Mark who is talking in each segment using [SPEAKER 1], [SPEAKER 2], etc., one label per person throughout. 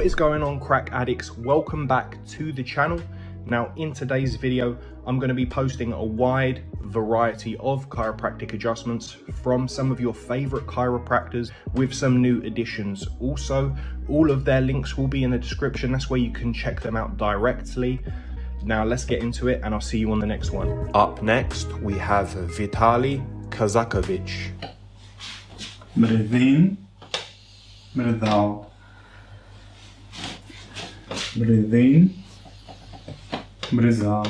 [SPEAKER 1] What is going on crack addicts? Welcome back to the channel. Now in today's video, I'm going to be posting a wide variety of chiropractic adjustments from some of your favorite chiropractors with some new additions. Also, all of their links will be in the description. That's where you can check them out directly. Now let's get into it and I'll see you on the next one. Up next, we have Vitali Kazakevich.
[SPEAKER 2] Breathe in, breathe out. Breathe in, breathe out.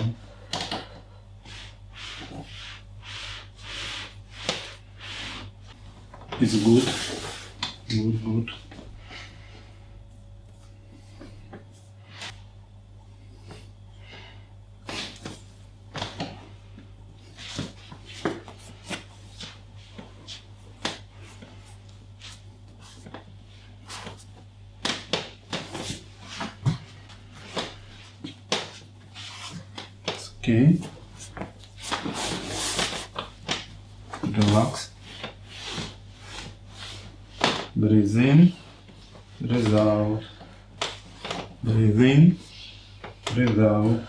[SPEAKER 2] It's good, good, good. Okay. Relax. Breathe in, breathe out. Breathe in, breathe out.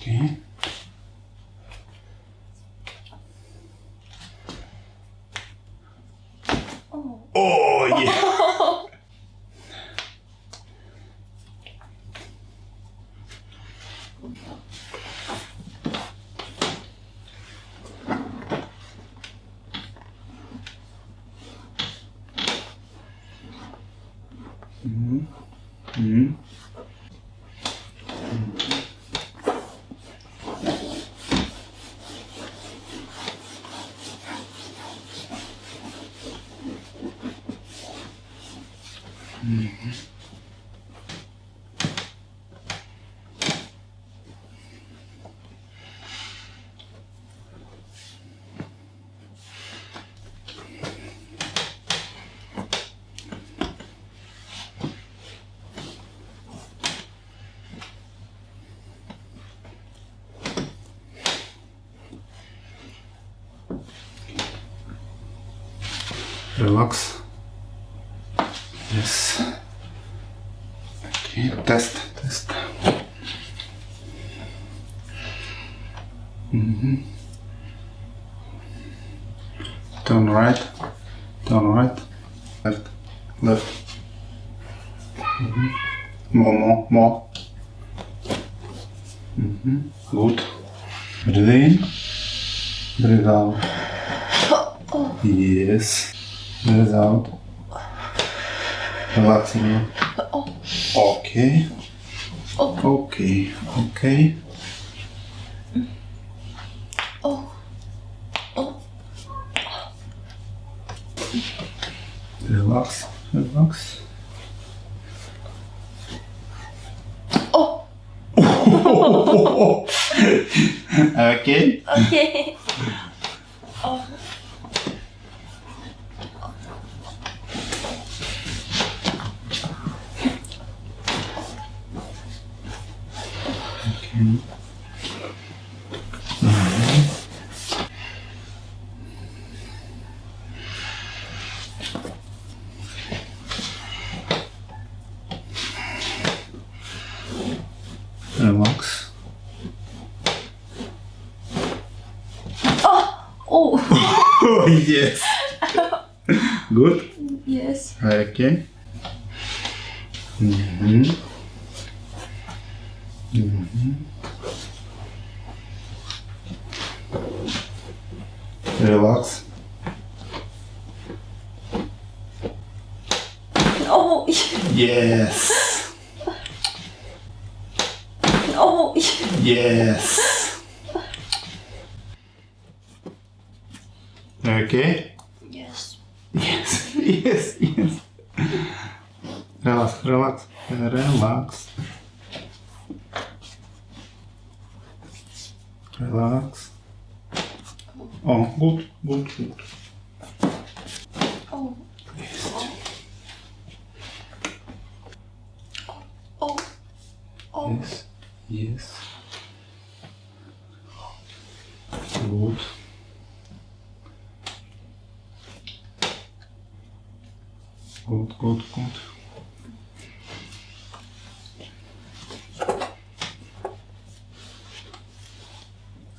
[SPEAKER 2] Okay. Oh yeah. Mhm. Mhm. Relax. Yes. Okay, test, test. mm -hmm. Turn right, turn right, left, left. mm -hmm. More, more, more. hmm Good. Breathe in, breathe out. Yes. Breathe out. Relaxing. Okay. Okay. Okay. Relax. Relax. okay.
[SPEAKER 3] Okay.
[SPEAKER 2] Relax.
[SPEAKER 3] Oh.
[SPEAKER 2] Oh yes. Good.
[SPEAKER 3] Yes.
[SPEAKER 2] Okay. Mm-hmm. Mm-hmm. Mm-hmm. Relax.
[SPEAKER 3] Oh.
[SPEAKER 2] Yes.
[SPEAKER 3] Oh.
[SPEAKER 2] Yes. Okay.
[SPEAKER 3] Yes.
[SPEAKER 2] Yes. Yes. Yes. Relax. Relax. Relax. Oh, good good good.
[SPEAKER 3] Oh.
[SPEAKER 2] oh.
[SPEAKER 3] Oh. Oh.
[SPEAKER 2] Yes. Yes. Good. Good good gut.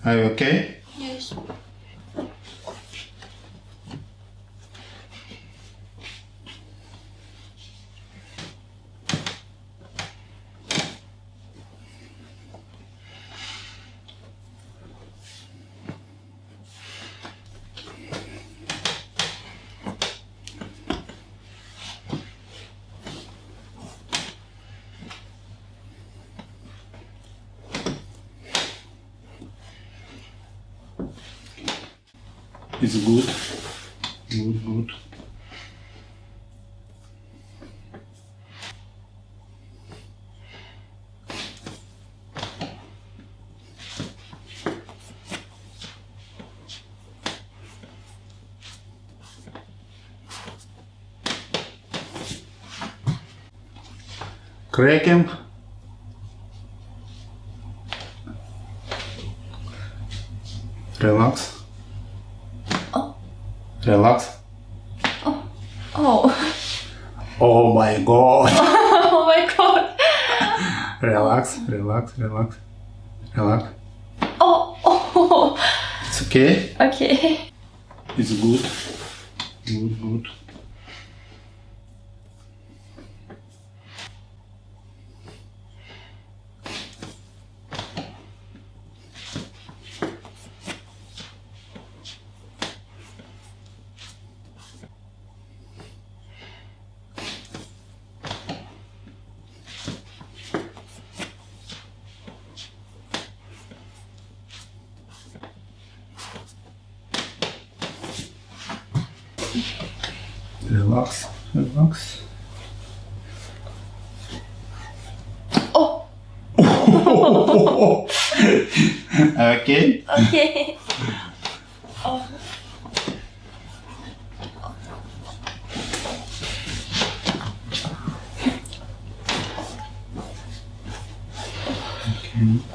[SPEAKER 2] Are you okay? It's good. Good, good. Cracking. Relax.
[SPEAKER 3] Oh.
[SPEAKER 2] Relax.
[SPEAKER 3] Oh.
[SPEAKER 2] Oh my god.
[SPEAKER 3] oh my god.
[SPEAKER 2] Relax, relax, relax. Relax.
[SPEAKER 3] Oh. Oh.
[SPEAKER 2] It's okay.
[SPEAKER 3] Okay.
[SPEAKER 2] It's good. Good, good. Relax, relax.
[SPEAKER 3] Oh.
[SPEAKER 2] okay.
[SPEAKER 3] Okay. Oh.
[SPEAKER 2] Okay.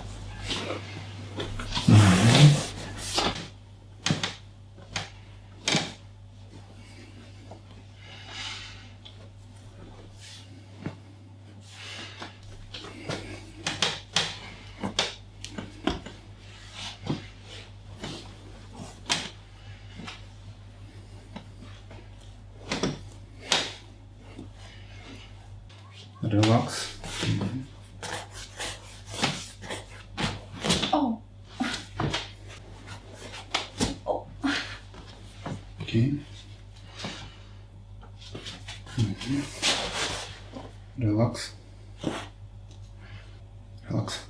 [SPEAKER 2] Relax.
[SPEAKER 3] Oh. Oh.
[SPEAKER 2] Okay. Mm-hmm. Relax. Relax.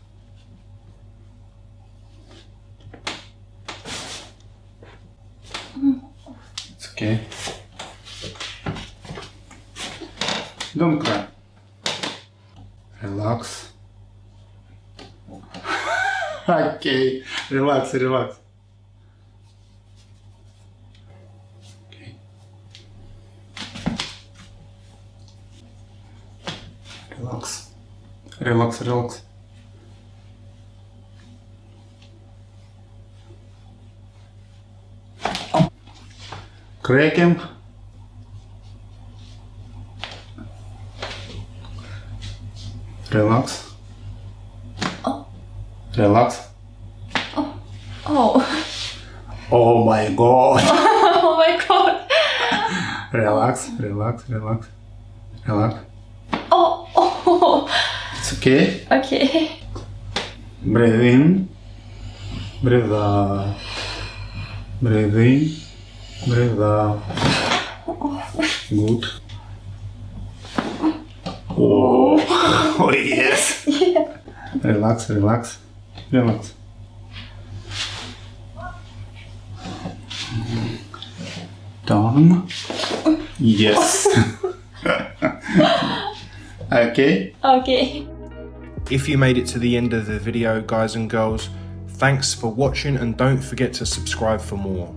[SPEAKER 2] It's okay. Don't cry. Relax. Okay. Relax, relax. Okay. Relax. Relax, relax. Cracking. Relax.
[SPEAKER 3] Oh.
[SPEAKER 2] Relax.
[SPEAKER 3] Oh.
[SPEAKER 2] Oh oh my god.
[SPEAKER 3] Oh my god.
[SPEAKER 2] Relax, relax, relax. Relax.
[SPEAKER 3] Oh. Oh.
[SPEAKER 2] It's okay.
[SPEAKER 3] Okay.
[SPEAKER 2] Breathe in. Breathe out. Breathe in. Breathe out. Good. Oh, oh, oh yes. Relax, relax, relax. Down. Yes. okay.
[SPEAKER 3] Okay.
[SPEAKER 1] If you made it to the end of the video, guys and girls, thanks for watching and don't forget to subscribe for more.